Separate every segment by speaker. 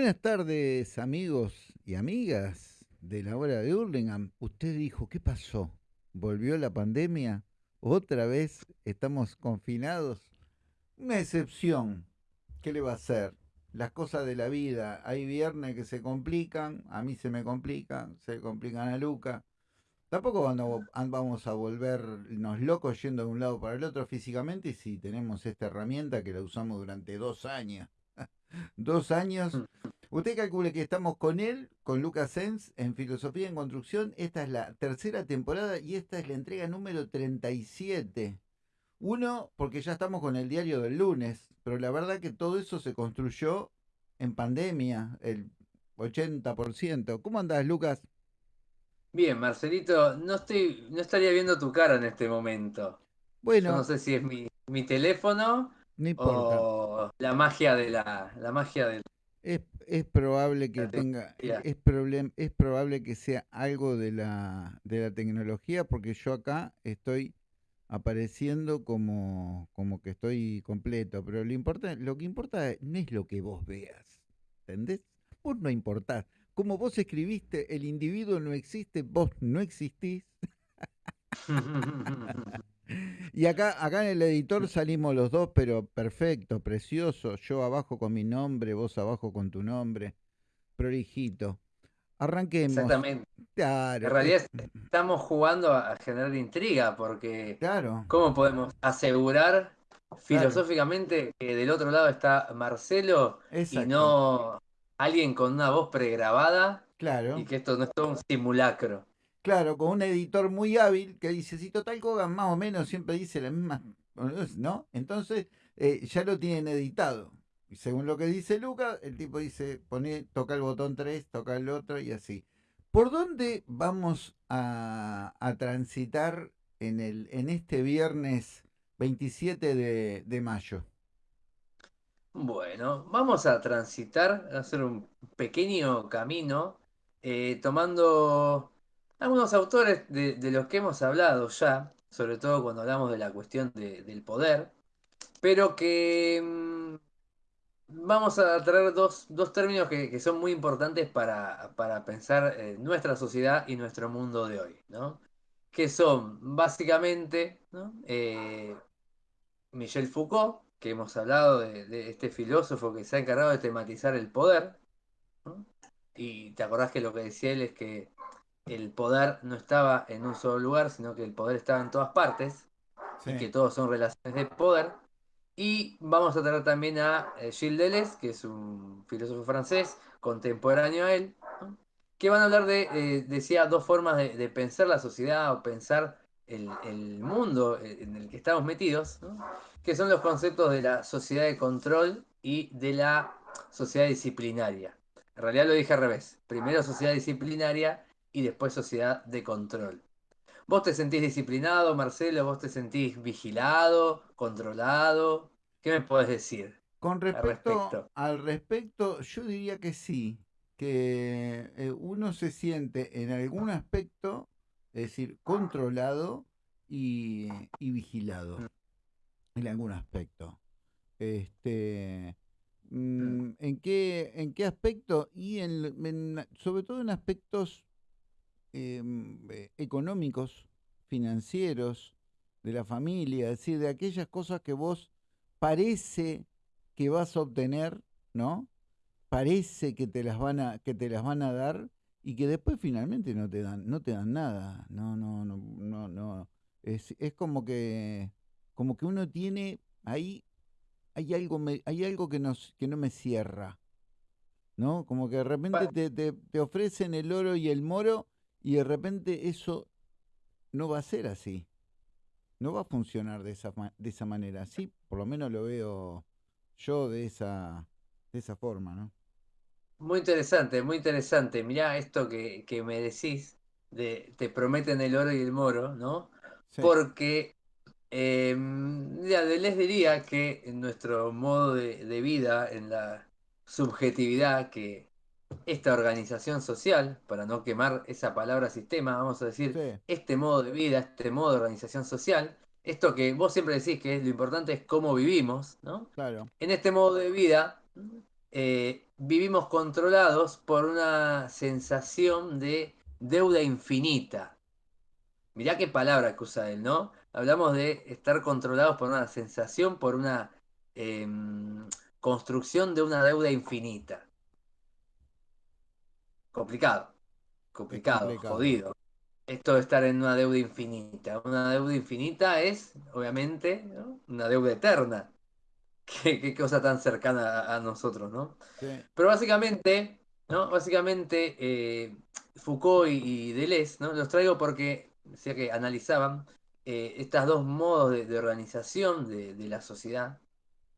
Speaker 1: Buenas tardes, amigos y amigas de la hora de Hurlingham. Usted dijo, ¿qué pasó? ¿Volvió la pandemia? ¿Otra vez estamos confinados? Una excepción. ¿Qué le va a hacer? Las cosas de la vida. Hay viernes que se complican, a mí se me complican, se complican a Luca. Tampoco cuando vamos a volvernos locos yendo de un lado para el otro físicamente si tenemos esta herramienta que la usamos durante dos años. Dos años. Mm. Usted calcule que estamos con él, con Lucas Sens, en Filosofía en Construcción. Esta es la tercera temporada y esta es la entrega número 37. Uno, porque ya estamos con el diario del lunes, pero la verdad que todo eso se construyó en pandemia, el 80%. ¿Cómo andás, Lucas?
Speaker 2: Bien, Marcelito, no estoy, no estaría viendo tu cara en este momento. Bueno. no sé si es mi, mi teléfono o la magia de la, la magia del.
Speaker 1: Es, es probable que tenga, es, problem, es probable que sea algo de la, de la tecnología, porque yo acá estoy apareciendo como, como que estoy completo, pero lo, importa, lo que importa no es lo que vos veas, ¿entendés? Vos no importás. Como vos escribiste, el individuo no existe, vos no existís. y acá, acá en el editor salimos los dos, pero perfecto, precioso. Yo abajo con mi nombre, vos abajo con tu nombre. Prolijito. Arranquemos.
Speaker 2: Exactamente. Claro. En realidad estamos jugando a generar intriga, porque claro. ¿cómo podemos asegurar filosóficamente que del otro lado está Marcelo y no alguien con una voz pregrabada. Claro. Y que esto no es todo un simulacro.
Speaker 1: Claro, con un editor muy hábil que dice, si Total Kogan más o menos siempre dice la misma, ¿no? Entonces eh, ya lo tienen editado. Y según lo que dice Lucas, el tipo dice, pone, toca el botón 3, toca el otro y así. ¿Por dónde vamos a, transitar en, el, en este viernes 27 de, de mayo?
Speaker 2: Bueno, vamos a transitar, a hacer un pequeño camino, eh, tomando algunos autores de, los que hemos hablado ya, sobre todo cuando hablamos de la cuestión del poder, pero que mm, vamos a traer dos, términos que, son muy importantes para, pensar nuestra sociedad y nuestro mundo de hoy, ¿no? Que son básicamente eh, Michel Foucault, que hemos hablado de, este filósofo que se ha encargado de tematizar el poder. Y te acordás que lo que decía él es que el poder no estaba en un solo lugar, sino que el poder estaba en todas partes, y que todos son relaciones de poder. Y vamos a traer también a eh, Gilles Deleuze, que es un filósofo francés contemporáneo a él, que van a hablar de, eh, decía, dos formas de, pensar la sociedad o pensar el, mundo en el que estamos metidos, que son los conceptos de la sociedad de control y de la sociedad disciplinaria. En realidad lo dije al revés. Primero sociedad disciplinaria y después sociedad de control. ¿Vos te sentís disciplinado, Marcelo? ¿Vos te sentís vigilado, controlado? ¿Qué me podés decir?
Speaker 1: Con respecto al respecto, yo diría que sí, que eh, uno se siente en algún aspecto es decir, controlado y, vigilado mm. en algún aspecto. Este, mm, ¿en, qué, ¿En qué aspecto? Y en, sobre todo en aspectos eh, económicos, financieros, de la familia, es decir, de aquellas cosas que vos parece que vas a obtener, ¿no? Parece que te las van a, que te las van a dar y que después finalmente no te dan, no te dan nada. No, no, no, no, no. Es, es como que como que uno tiene ahí hay algo hay algo que nos que no me cierra. ¿No? Como que de repente te, te, te ofrecen el oro y el moro y de repente eso no va a ser así. No va a funcionar de esa, de esa manera. Sí, por lo menos lo veo yo de esa, de esa forma, ¿no?
Speaker 2: Muy interesante, muy interesante. Mirá esto que, me decís, de te prometen el oro y el moro, ¿no? Porque eh, les diría que en nuestro modo de, vida, en la subjetividad que esta organización social, para no quemar esa palabra sistema, vamos a decir, este modo de vida, este modo de organización social, esto que vos siempre decís que es lo importante es cómo vivimos, ¿no? Claro. En este modo de vida eh, vivimos controlados por una sensación de deuda infinita. Mirá qué palabra que usa él, ¿no? Hablamos de estar controlados por una sensación, por una em, construcción de una deuda infinita. Complicado, complicado,
Speaker 1: complicado.
Speaker 2: jodido. Esto de estar en una deuda infinita. Una deuda infinita es, obviamente, ¿no? una deuda eterna. Qué, qué cosa tan cercana a, a nosotros, ¿no?
Speaker 1: Sí,
Speaker 2: Pero básicamente, ¿no? Básicamente, eh, Foucault y, y Deleuze, ¿no? Los traigo porque decía que analizaban eh, estos dos modos de, de organización de, de la sociedad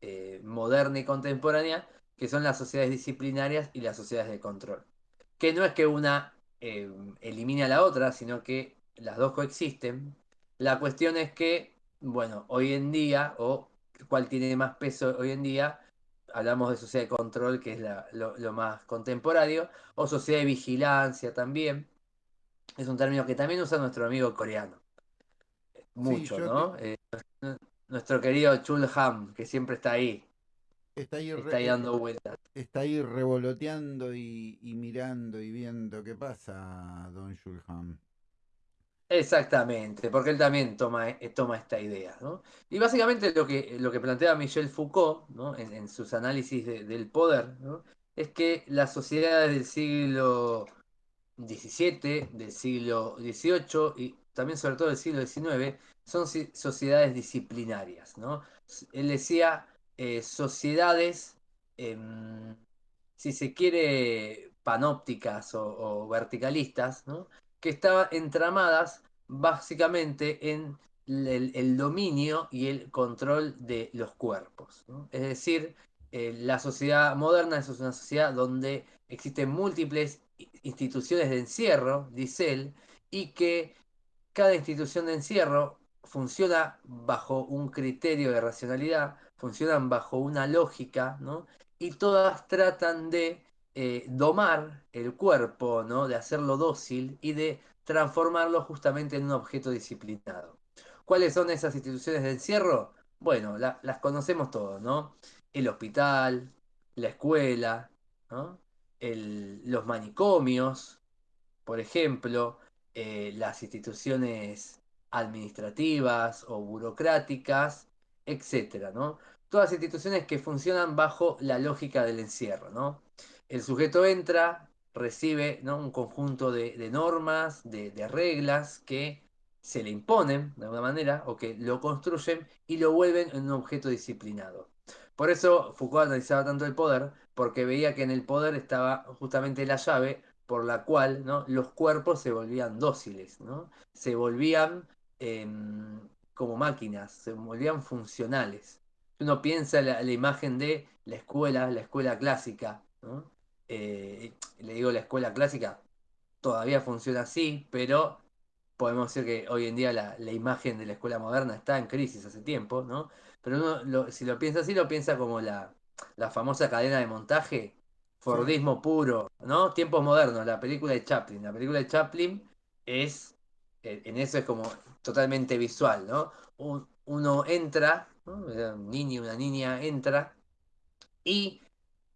Speaker 2: eh, moderna y contemporánea, que son las sociedades disciplinarias y las sociedades de control. Que no es que una eh, elimine a la otra, sino que las dos coexisten. La cuestión es que, bueno, hoy en día, o cuál tiene más peso hoy en día, hablamos de sociedad de control, que es la- lo, lo más contemporáneo, o sociedad de vigilancia también. Es un término que también usa nuestro amigo coreano. Mucho, ¿no? Eh, nuestro querido Chul Han, que siempre está ahí,
Speaker 1: está ahí,
Speaker 2: está
Speaker 1: re-
Speaker 2: ahí dando vueltas.
Speaker 1: está ahí revoloteando y, y mirando y viendo qué pasa, Don Shulham.
Speaker 2: Exactamente, porque él también toma, eh, toma esta idea, ¿no? Y básicamente lo que, lo que plantea Michel Foucault, ¿no? En, en sus análisis de- del poder, ¿no? Es que las sociedades del siglo XVII, del siglo XVIII y también sobre todo del siglo XIX son sociedades disciplinarias, ¿no? Él decía eh, sociedades, em, si se quiere, panópticas o, verticalistas, ¿no? Que estaban entramadas básicamente en el, dominio y el control de los cuerpos. Es decir, eh, la sociedad moderna es una sociedad donde existen múltiples instituciones de encierro, dice él, y que cada institución de encierro funciona bajo un criterio de racionalidad, funcionan bajo una lógica, ¿no? Y todas tratan de eh, domar el cuerpo, ¿no? De hacerlo dócil y de transformarlo justamente en un objeto disciplinado. ¿Cuáles son esas instituciones de encierro? Bueno, la- las conocemos todos, ¿no? El hospital, la escuela, los manicomios, por ejemplo, eh, las instituciones administrativas o burocráticas, etcétera, ¿no? Todas instituciones que funcionan bajo la lógica del encierro, ¿no? El sujeto entra, recibe, ¿no? un conjunto de, normas, de, reglas que se le imponen de alguna manera o que lo construyen y lo vuelven en un objeto disciplinado. Por eso Foucault analizaba tanto el poder, porque veía que en el poder estaba justamente la llave por la cual ¿no? los cuerpos se volvían dóciles, ¿no? se volvían eh, como máquinas, se volvían funcionales. Uno piensa la, la imagen de la escuela, la escuela clásica, ¿no? Eh, le digo la escuela clásica, todavía funciona así, pero podemos decir que hoy en día la, la imagen de la escuela moderna está en crisis hace tiempo, ¿no? Pero uno lo- si lo piensa así, lo piensa como la, la famosa cadena de montaje,
Speaker 1: Sí,
Speaker 2: Fordismo puro, ¿no? Tiempos modernos, la película de Chaplin. La película de Chaplin es, en eso es como totalmente visual, ¿no? Un- uno entra, Un niño, una niña entra y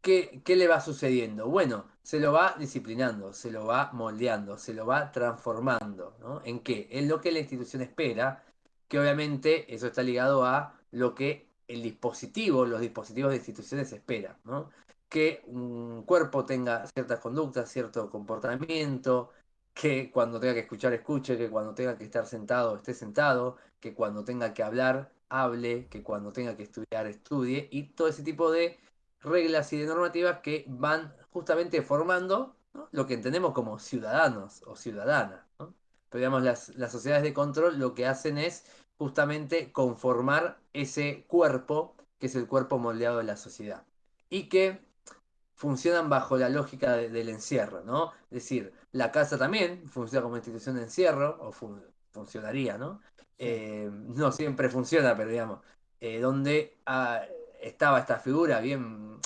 Speaker 2: ¿qué, qué le va sucediendo? Bueno, se lo va disciplinando, se lo va moldeando, se lo va transformando, ¿no? ¿En qué? En lo que la institución espera, que obviamente eso está ligado a lo que el dispositivo, los dispositivos de instituciones esperan, ¿no? Que un cuerpo tenga ciertas conductas, cierto comportamiento, que cuando tenga que escuchar escuche, que cuando tenga que estar sentado esté sentado, que cuando tenga que hablar hable, que cuando tenga que estudiar estudie, y todo ese tipo de reglas y de normativas que van justamente formando lo que entendemos como ciudadanos o ciudadanas. Pero digamos, las, las sociedades de control lo que hacen es justamente conformar ese cuerpo, que es el cuerpo moldeado de la sociedad. Y que funcionan bajo la lógica de- del encierro, ¿no? Es decir, la casa también funciona como institución de encierro, o fun- funcionaría, ¿no? Eh, no siempre funciona, pero digamos, eh, donde ah, estaba esta figura bien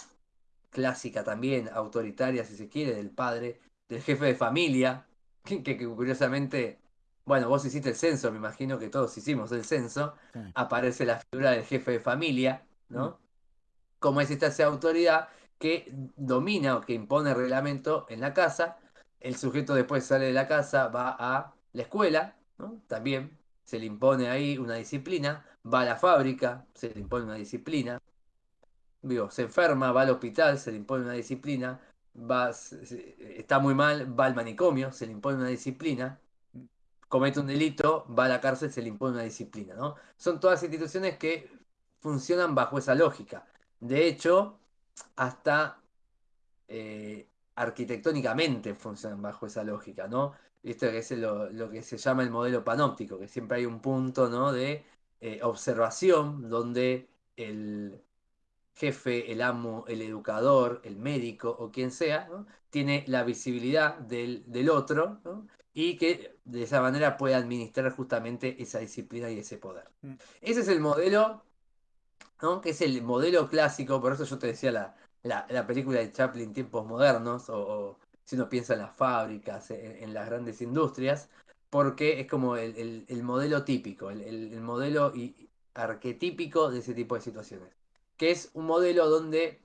Speaker 2: clásica también, autoritaria si se quiere, del padre, del jefe de familia, que, curiosamente, bueno, vos hiciste el censo, me imagino que todos hicimos el censo,
Speaker 1: sí.
Speaker 2: aparece la figura del jefe de familia,
Speaker 1: Mm,
Speaker 2: ¿no? Como es esta esa autoridad que domina o que impone reglamento en la casa. El sujeto después sale de la casa, va a la escuela, ¿no? también se le impone ahí una disciplina, va a la fábrica, se le impone una disciplina, Digo, se enferma, va al hospital, se le impone una disciplina, va, está muy mal, va al manicomio, se le impone una disciplina, comete un delito, va a la cárcel, se le impone una disciplina, ¿no? Son todas instituciones que funcionan bajo esa lógica. De hecho, hasta eh, arquitectónicamente funcionan bajo esa lógica, ¿no? Esto es lo, que se llama el modelo panóptico, que siempre hay un punto ¿no? de eh, observación donde el jefe, el amo, el educador, el médico o quien sea, tiene la visibilidad del, otro y que de esa manera puede administrar justamente esa disciplina y ese poder. Mm. Ese es el modelo, ¿no? que es el modelo clásico, por eso yo te decía la, la, película de Chaplin, tiempos modernos, o, si uno piensa en las fábricas, en, las grandes industrias, porque es como el, modelo típico, el, modelo arquetípico de ese tipo de situaciones. Que es un modelo donde,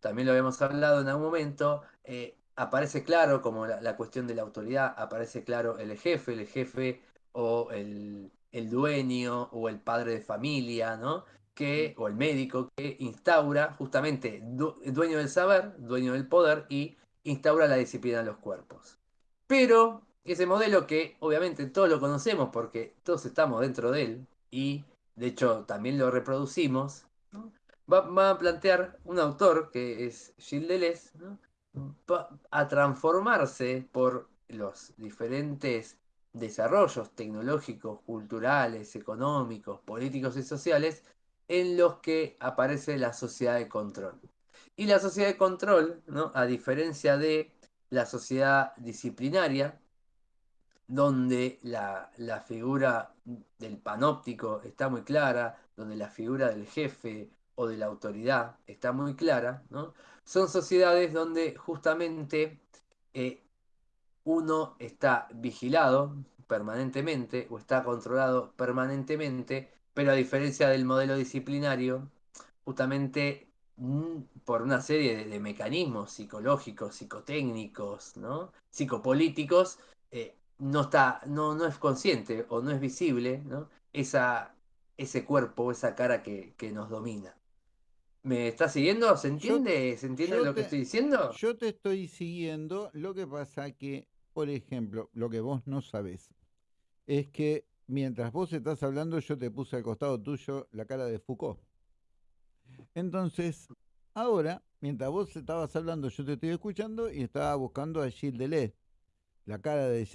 Speaker 2: también lo habíamos hablado en algún momento, eh, aparece claro como la, cuestión de la autoridad, aparece claro el jefe, el jefe o el, el dueño o el padre de familia, ¿no? que, o el médico que instaura justamente dueño del saber, dueño del poder y instaura la disciplina en los cuerpos. Pero ese modelo que obviamente todos lo conocemos porque todos estamos dentro de él y de hecho también lo reproducimos, va, a plantear un autor que es Gilles Deleuze, a transformarse por los diferentes desarrollos tecnológicos, culturales, económicos, políticos y sociales en los que aparece la sociedad de control. Y la sociedad de control, ¿no? a diferencia de la sociedad disciplinaria, donde la, figura del panóptico está muy clara, donde la figura del jefe o de la autoridad está muy clara, ¿no? son sociedades donde justamente eh, uno está vigilado permanentemente o está controlado permanentemente pero a diferencia del modelo disciplinario, justamente por una serie de, mecanismos psicológicos, psicotécnicos, ¿no? psicopolíticos, eh, no, está, no, no es consciente o no es visible ¿no? Esa, ese cuerpo, esa cara que, nos domina. ¿Me estás siguiendo? ¿Se entiende? ¿Se entiende lo que estoy diciendo?
Speaker 1: Yo te estoy siguiendo. Lo que pasa que, por ejemplo, lo que vos no sabés es que mientras vos estás hablando, yo te puse al costado tuyo la cara de Foucault. Entonces, ahora, mientras vos estabas hablando, yo te estoy escuchando y estaba buscando a Gilles Deleuze, la cara de,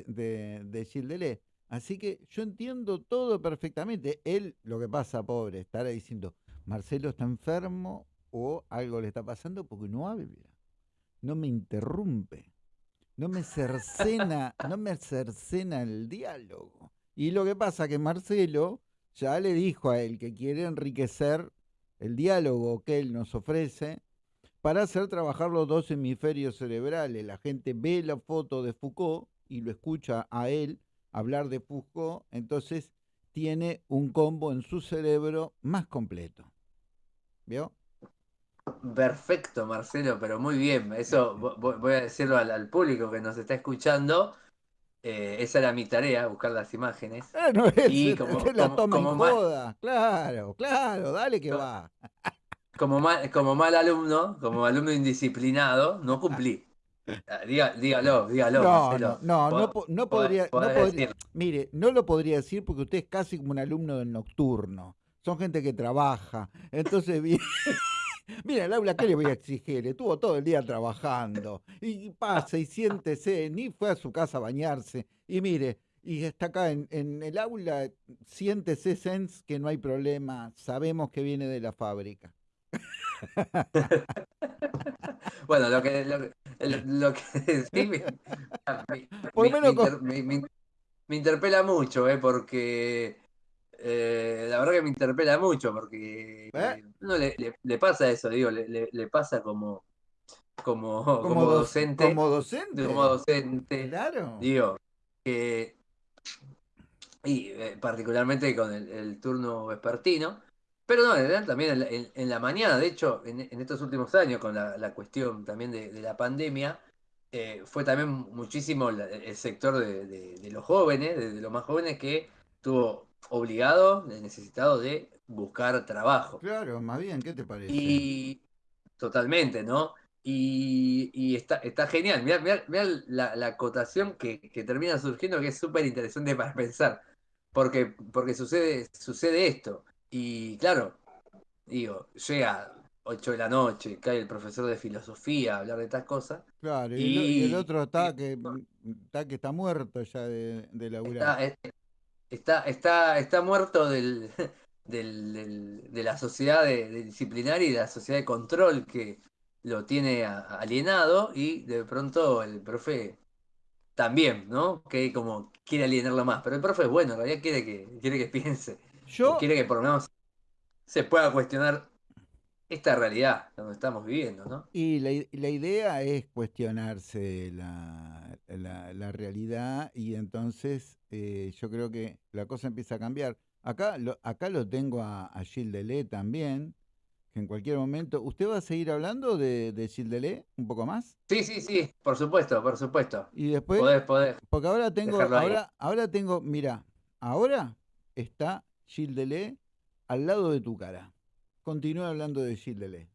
Speaker 1: de, Gilles. Así que yo entiendo todo perfectamente. Él, lo que pasa, pobre, estará diciendo, Marcelo está enfermo o algo le está pasando porque no habla, no me interrumpe, no me cercena, no me cercena el diálogo. Y lo que pasa que Marcelo ya le dijo a él que quiere enriquecer el diálogo que él nos ofrece para hacer trabajar los dos hemisferios cerebrales. La gente ve la foto de Foucault y lo escucha a él hablar de Foucault, entonces tiene un combo en su cerebro más completo. ¿Vio?
Speaker 2: Perfecto, Marcelo, pero muy bien. Eso voy a decirlo al público que nos está escuchando eh, esa era mi tarea, buscar las imágenes.
Speaker 1: Ah, no es, y como, la toma en Claro, claro, dale que va.
Speaker 2: Como mal, como mal alumno, como alumno indisciplinado, no cumplí. Ah, dígalo, dígalo.
Speaker 1: No, no, no, no, podría, mire, no lo podría decir porque usted es casi como un alumno del nocturno. Son gente que trabaja. Entonces, bien. Mira, Laura, ¿qué le voy a exigir? Estuvo todo el día trabajando. Y pasa y siéntese, ni fue a su casa a bañarse. Y mire, y está acá en, el aula, siéntese, Sens, que no hay problema. Sabemos que viene de la fábrica.
Speaker 2: bueno, lo que, lo, que sí, me, interpela mucho, ¿eh? porque eh, la verdad que me interpela mucho porque ¿Eh? no le, pasa eso, digo, le, pasa como, como, como, docente.
Speaker 1: Como docente.
Speaker 2: Como docente.
Speaker 1: Claro.
Speaker 2: Digo, que. Y eh, particularmente con el, turno vespertino, Pero no, en también en la, en- en la mañana, de hecho, en, en estos últimos años, con la, la cuestión también de, de la pandemia, eh, fue también muchísimo la- el sector de, de- de los jóvenes, de, los más jóvenes, que estuvo obligado, necesitado de buscar trabajo.
Speaker 1: Claro, más bien, ¿qué te parece?
Speaker 2: Y totalmente, ¿no? Y, y está, está genial. Mirá, mirá- mirá la, la acotación que, que termina surgiendo, que es súper interesante para pensar. Porque, porque sucede, sucede esto. Y claro, digo, llega 8 de la noche, cae el profesor de filosofía a hablar de estas cosas.
Speaker 1: Claro, y el, y otro está que, está que está muerto ya de, de laburar.
Speaker 2: está, está, está, está muerto del, del- del- de la sociedad de, de disciplinaria y de la sociedad de control que lo tiene alienado y de pronto el profe también, ¿no? Que como quiere alienarlo más, pero el profe es bueno, en realidad quiere que, quiere que piense
Speaker 1: Yo,
Speaker 2: quiere que por lo menos se pueda cuestionar esta realidad donde estamos viviendo, ¿no?
Speaker 1: y la, la idea es cuestionarse la, la- la realidad y entonces eh, yo creo que la cosa empieza a cambiar. Acá lo, acá lo tengo a, a Gilles también, que en cualquier momento... ¿Usted va a seguir hablando de, de Gilles un poco más?
Speaker 2: Sí, sí, sí, por supuesto, por supuesto.
Speaker 1: Y después,
Speaker 2: Podés, podés
Speaker 1: porque ahora tengo, ahora, ahora tengo, mira, ahora está Gilles al lado de tu cara. Continúa hablando de Deleuze.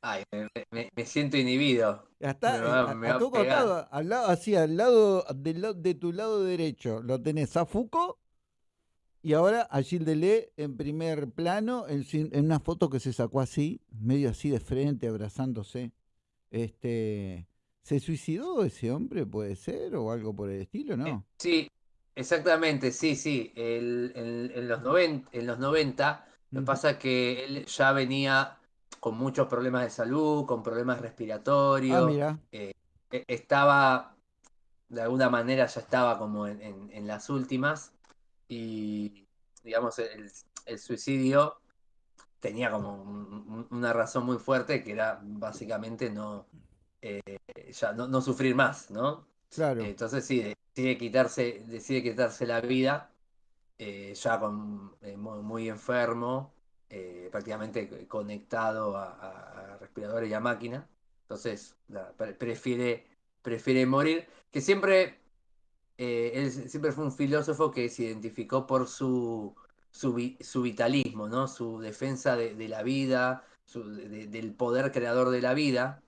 Speaker 2: Ay, me, me- me siento inhibido.
Speaker 1: Está,
Speaker 2: Me
Speaker 1: eh,
Speaker 2: va-
Speaker 1: a, a costado, al lado, así, al lado, la- de tu lado derecho, lo tenés a Foucault y ahora a Gilles Deleuze en primer plano, en, una foto que se sacó así, medio así de frente, abrazándose. Este, ¿se suicidó ese hombre, puede ser, o algo por el estilo,
Speaker 2: Eh,
Speaker 1: no?
Speaker 2: Sí, exactamente, sí, sí. El- en, en los 90, en los 90, lo que pasa es que él ya venía con muchos problemas de salud, con problemas
Speaker 1: Ah,
Speaker 2: respiratorios,
Speaker 1: mira,
Speaker 2: e- estaba, de alguna manera ya estaba como en, en- en las últimas y, digamos, el, el suicidio tenía como un- una razón muy fuerte que era básicamente no, eh, ya no, no sufrir más, ¿no?
Speaker 1: claro,
Speaker 2: Entonces sí, decide quitarse, decide quitarse la vida, eh, ya con, eh, muy, enfermo, eh, prácticamente conectado a, respiradores y a máquina. Entonces prefiere, prefiere morir, que siempre, él siempre fue un filósofo que se identificó por su, su, su vitalismo, ¿no? Su defensa de, la vida, del poder creador de la vida.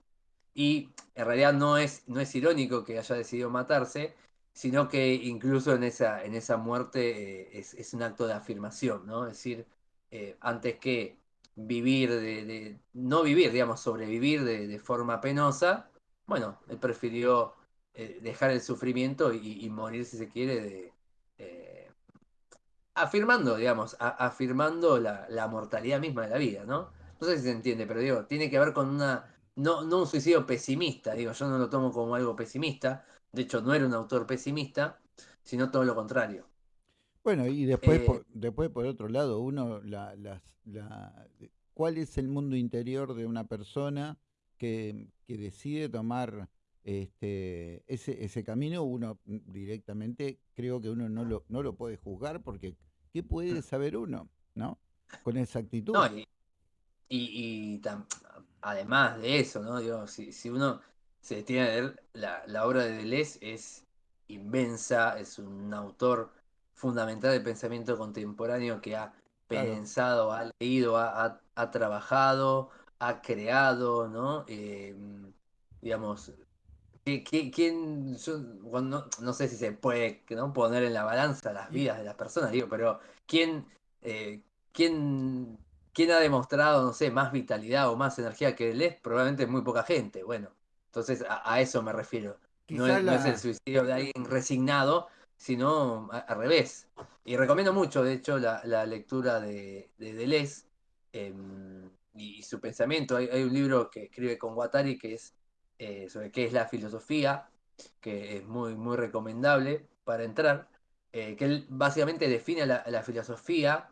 Speaker 2: Y en realidad no es, no es irónico que haya decidido matarse, sino que incluso en esa, en esa muerte eh, es, es un acto de afirmación, ¿no? Es decir, eh, antes que vivir de, no vivir, digamos, sobrevivir de, de forma penosa, bueno, él prefirió eh, dejar el sufrimiento y, morir, si se quiere, de, afirmando, digamos, afirmando la, la mortalidad misma de la vida, ¿no? No sé si se entiende, pero digo, tiene que ver con una, no, no un suicidio pesimista, digo, yo no lo tomo como algo pesimista, de hecho no era un autor pesimista, sino todo lo contrario.
Speaker 1: Bueno, y después,
Speaker 2: Eh,
Speaker 1: por, después por otro lado, uno, la, la, de- ¿cuál es el mundo interior de una persona que, que decide tomar este, ese, ese camino? Uno mm, directamente creo que uno no lo, no lo puede juzgar porque ¿qué puede saber uno? ¿No? Con esa actitud.
Speaker 2: no, y, y- y tam- además de eso, ¿no? Digo, si, si uno se detiene a leer la, la obra de Deleuze es inmensa, es un autor fundamental del pensamiento contemporáneo que ha
Speaker 1: Claro,
Speaker 2: pensado, ha leído, ha, ha- ha trabajado, ha creado, ¿no? Eh, digamos, ¿qui- qui- ¿quién, yo, cuando- no, sé si se puede, ¿no? poner en la balanza las vidas de las personas, digo, pero ¿quién, eh, quién, quién ha demostrado, no sé, más vitalidad o más energía que él es? Probablemente muy poca gente. Bueno, entonces a, a eso me refiero. No es, no es el suicidio de alguien resignado, sino a- al revés. Y recomiendo mucho, de hecho, la, la lectura de, de Deleuze em, y, su pensamiento. Hay, hay un libro que escribe con Guattari que es eh, sobre qué es la filosofía, que es muy, muy recomendable para entrar, eh, que él básicamente define la, la filosofía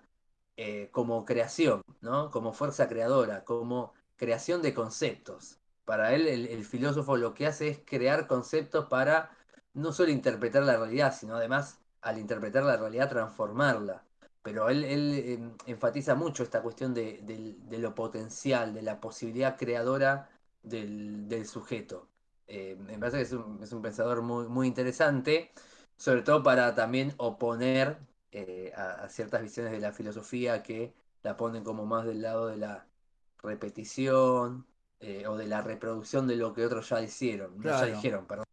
Speaker 2: eh, como creación, ¿no? Como fuerza creadora, como creación de conceptos. Para él, el, filósofo lo que hace es crear conceptos para no solo interpretar la realidad, sino además, al interpretar la realidad, transformarla. pero él, em, enfatiza mucho esta cuestión de, lo potencial, de la posibilidad creadora del, sujeto. Eh, me parece que es un, pensador muy, muy, interesante, sobre todo para también oponer eh, a, ciertas visiones de la filosofía que la ponen como más del lado de la repetición o de la reproducción de lo que otros ya hicieron, ya dijeron, perdón.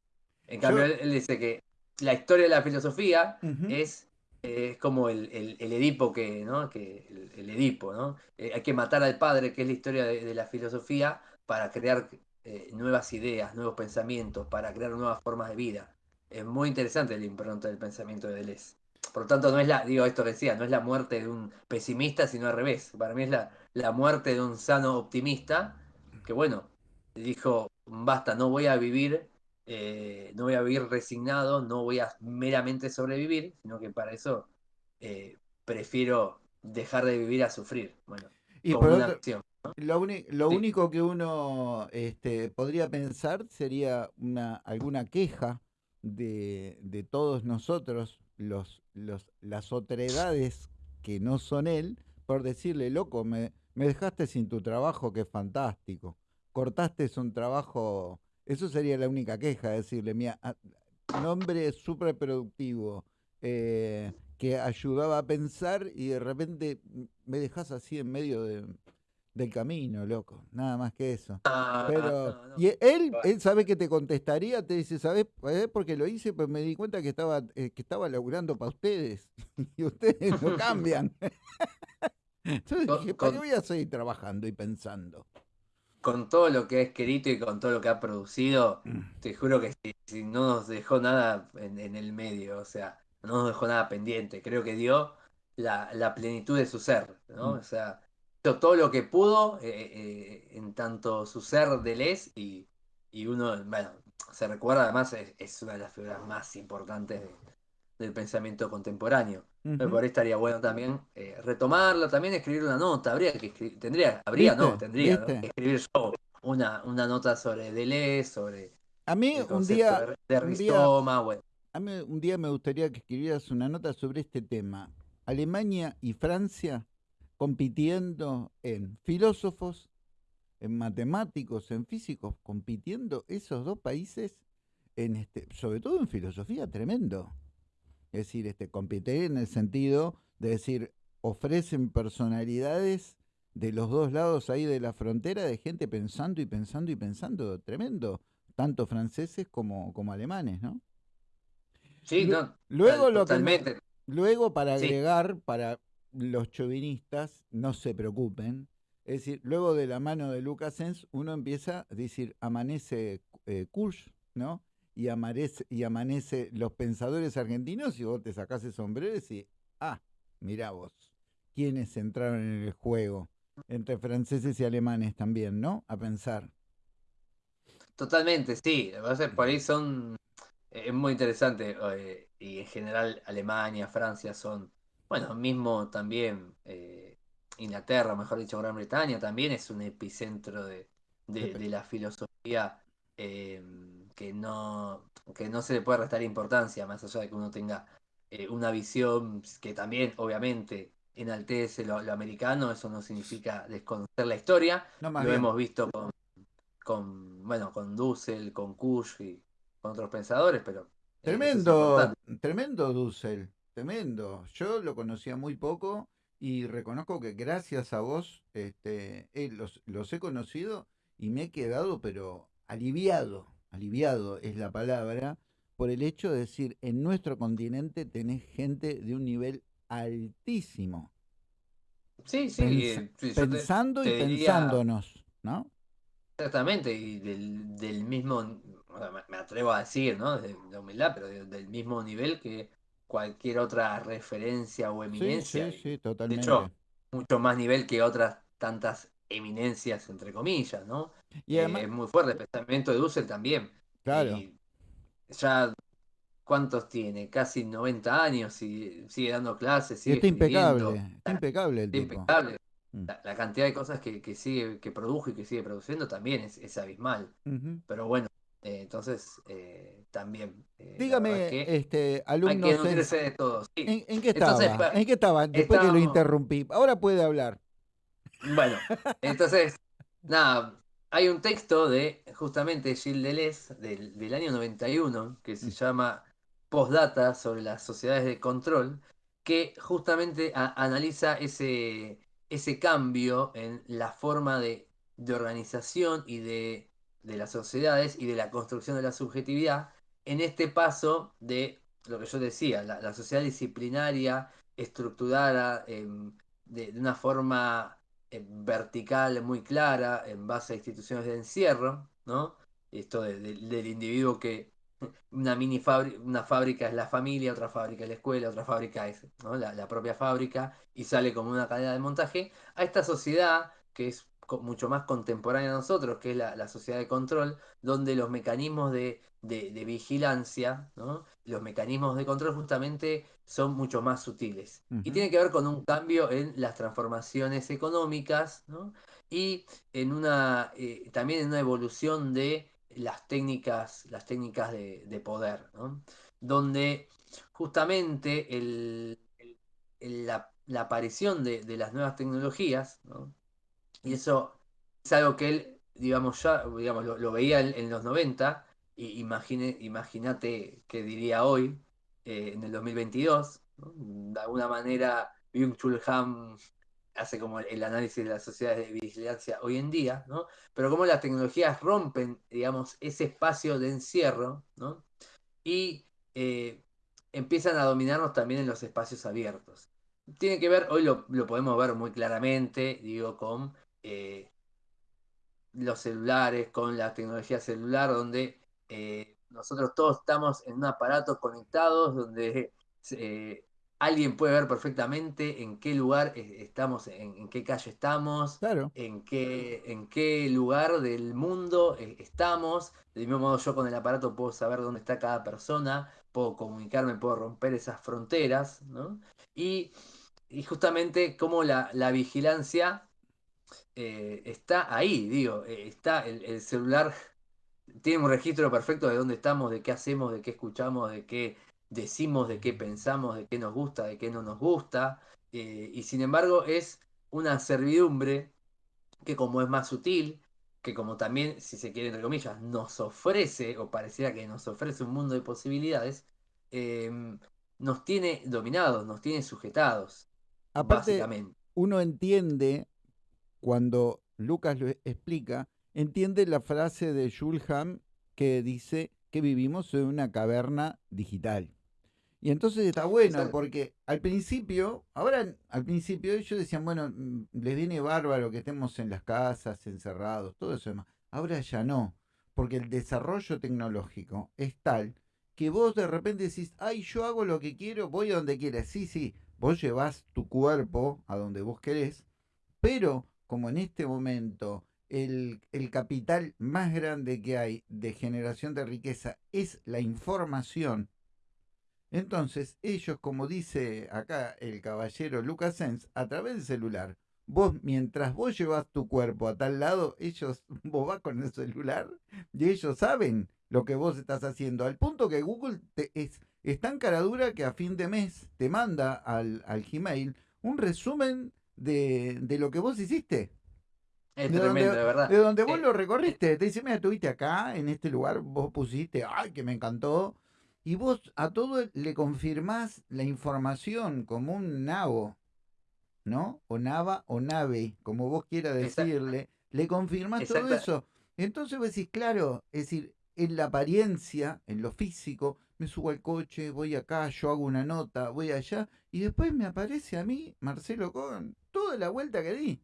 Speaker 2: En cambio, él, dice que la historia de la filosofía es es como el, Edipo que, ¿no? Que el, Edipo, ¿no? Eh, hay que matar al padre, que es la historia de, la filosofía, para crear eh, nuevas ideas, nuevos pensamientos, para crear nuevas formas de vida. Es muy interesante el impronta del pensamiento de Deleuze. Por lo tanto, no es la, digo esto que decía, no es la muerte de un pesimista, sino al revés. Para mí es la, la muerte de un sano optimista, que bueno, dijo, basta, no voy a vivir eh, no voy a vivir resignado, no voy a meramente sobrevivir, sino que para eso eh, prefiero dejar de vivir a sufrir. Bueno,
Speaker 1: y una acción. Lo, único que uno este, podría pensar sería una, alguna queja de, todos nosotros, los, los, las otredades que no son él, por decirle, loco, me, me dejaste sin tu trabajo, que es fantástico. Cortaste un trabajo eso sería la única queja, decirle, mira, nombre súper productivo, eh, que ayudaba a pensar y de repente me dejas así en medio del camino, loco, nada más que eso. Ah, Pero, y él, él sabe que te contestaría, te dice, ¿sabes? Porque lo hice, pues me di cuenta que estaba, eh, que estaba laburando para ustedes y ustedes no cambian. Entonces dije, ¿para qué voy a seguir trabajando y pensando?
Speaker 2: con todo lo que ha escrito y con todo lo que ha producido, mm. te juro que si, no nos dejó nada en, el medio, o sea, no nos dejó nada pendiente. Creo que dio la, plenitud de su ser, ¿no? Mm. O sea, hizo todo lo que pudo eh, eh, en tanto su ser de Les y, y uno, bueno, se recuerda además, es, una de las figuras más importantes del pensamiento contemporáneo. Por ahí estaría bueno también eh, retomarlo, también escribir una nota. Habría que escribir, tendría, habría, no, tendría que escribir yo una, una nota sobre Deleuze, sobre
Speaker 1: a mí un día, de, un día A mí un día me gustaría que escribieras una nota sobre este tema. Alemania y Francia compitiendo en filósofos, en matemáticos, en físicos, compitiendo esos dos países en este, sobre todo en filosofía, tremendo. Es decir, este, competir en el sentido de decir, ofrecen personalidades de los dos lados ahí de la frontera de gente pensando y pensando y pensando, tremendo, tanto franceses como, como alemanes, ¿no?
Speaker 2: Sí, no,
Speaker 1: luego lo que luego para agregar para los chauvinistas no se preocupen, es decir, luego de la mano de Lucas Sens uno empieza a decir amanece eh, ¿no? Y amanece, y amanece los pensadores argentinos y vos te sacás el sombrero y decís, ah, mirá vos, quiénes entraron en el juego, entre franceses y alemanes también, ¿no? A pensar.
Speaker 2: Totalmente, sí. Por ahí son. Es muy interesante. Eh, y en general, Alemania, Francia son. Bueno, mismo también eh, Inglaterra, mejor dicho, Gran Bretaña, también es un epicentro de, de la filosofía eh, que, no, que no se le puede restar importancia, más allá de que uno tenga eh, una visión que también, obviamente, enaltece lo, lo, americano, eso no significa desconocer la historia. lo hemos visto con, con, bueno, con Dussel, con Kush y con otros pensadores, pero...
Speaker 1: Eh, tremendo, tremendo Dussel, tremendo. Yo lo conocía muy poco y reconozco que gracias a vos este, los, los he conocido y me he quedado, pero aliviado, aliviado es la palabra, por el hecho de decir, en nuestro continente tenés gente de un nivel altísimo.
Speaker 2: Sí, sí.
Speaker 1: pensando y pensándonos, ¿no?
Speaker 2: Exactamente, y del, mismo, me atrevo a decir, ¿no? De, humildad, pero del mismo nivel que cualquier otra referencia o eminencia.
Speaker 1: Sí, sí, totalmente.
Speaker 2: De hecho, mucho más nivel que otras tantas eminencias, entre comillas, ¿no? Y eh, es muy fuerte, el pensamiento de Dussel también.
Speaker 1: Claro.
Speaker 2: ya, ¿cuántos tiene? Casi 90 años y sigue dando clases. Sigue
Speaker 1: está impecable, está impecable el
Speaker 2: tipo. Impecable. Mm. La, cantidad de cosas que, sigue, que produjo y que sigue produciendo también es, abismal. Pero bueno, entonces, también.
Speaker 1: Dígame, este, alumno.
Speaker 2: Hay que de todo.
Speaker 1: ¿En, qué estaba? ¿En qué estaba? Después que lo interrumpí. Ahora puede hablar.
Speaker 2: Bueno, entonces, nada, hay un texto de justamente Gilles Deleuze del, del año 91 que se mm. llama Postdata sobre las sociedades de control, que justamente analiza ese, ese cambio en la forma de, organización y de, las sociedades y de la construcción de la subjetividad en este paso de lo que yo decía, la, sociedad disciplinaria, estructurada em, de, una forma vertical muy clara en base a instituciones de encierro, ¿no? Esto del individuo que una mini fábrica, una fábrica es la familia, otra fábrica es la escuela, otra fábrica es la, propia fábrica y sale como una cadena de montaje, a esta sociedad que es mucho más contemporánea a nosotros, que es la, sociedad de control, donde los mecanismos de, vigilancia, los mecanismos de control justamente son mucho más sutiles. Y tiene que ver con un cambio en las transformaciones económicas y en una, eh, también en una evolución de las técnicas, las técnicas de, poder, donde justamente la, aparición de, las nuevas tecnologías, y eso es algo que él, digamos, ya digamos, lo, veía en, los 90, y imagínate qué diría hoy, eh, en el 2022, de alguna manera Byung-Chul Han hace como el análisis de las sociedades de vigilancia hoy en día, ¿no? Pero cómo las tecnologías rompen, digamos, ese espacio de encierro, ¿no? Y eh, empiezan a dominarnos también en los espacios abiertos. Tiene que ver, hoy lo, podemos ver muy claramente, digo, con eh, los celulares, con la tecnología celular, donde eh, nosotros todos estamos en un aparato conectados, donde alguien puede ver perfectamente en qué lugar estamos, en, qué calle estamos, en, qué, en qué lugar del mundo eh, estamos. De mismo modo yo con el aparato puedo saber dónde está cada persona, puedo comunicarme, puedo romper esas fronteras, ¿no? Y, justamente cómo la, vigilancia eh, está ahí, digo, eh, está el celular tiene un registro perfecto de dónde estamos, de qué hacemos, de qué escuchamos, de qué decimos de qué pensamos, de qué nos gusta, de qué no nos gusta, eh, y sin embargo es una servidumbre que como es más sutil, que como también, si se quiere, entre comillas, nos ofrece, o pareciera que nos ofrece un mundo de posibilidades, em, nos tiene dominados, nos tiene sujetados. básicamente.
Speaker 1: uno entiende, cuando Lucas lo explica, entiende la frase de Schulham que dice que vivimos en una caverna digital. Y entonces está bueno, porque al principio, ahora al principio ellos decían, bueno, mm, les viene bárbaro que estemos en las casas, encerrados, todo eso demás. Ahora ya no, porque el desarrollo tecnológico es tal que vos de repente decís, ay, yo hago lo que quiero, voy a donde quieras. Sí, sí, vos llevas tu cuerpo a donde vos querés, pero como en este momento el, el, capital más grande que hay de generación de riqueza es la información, entonces, ellos, como dice acá el caballero Lucas Sens, a través del celular, vos, mientras vos llevas tu cuerpo a tal lado, ellos, vos vas con el celular y ellos saben lo que vos estás haciendo. Al punto que Google te, es, es tan cara dura que a fin de mes te manda al, al Gmail un resumen de, de lo que vos hiciste.
Speaker 2: Es de tremendo,
Speaker 1: de
Speaker 2: verdad.
Speaker 1: De donde vos eh, lo recorriste. Te dice, mira, estuviste acá, en este lugar, vos pusiste, ay, que me encantó y vos a todo le confirmás la información como un nabo, ¿no? O nava o nave, como vos quieras decirle, le confirmás todo eso. Entonces vos decís, claro, es decir, en la apariencia, en lo físico, me subo al coche, voy acá, yo hago una nota, voy allá, y después me aparece a mí, Marcelo con toda la vuelta que di.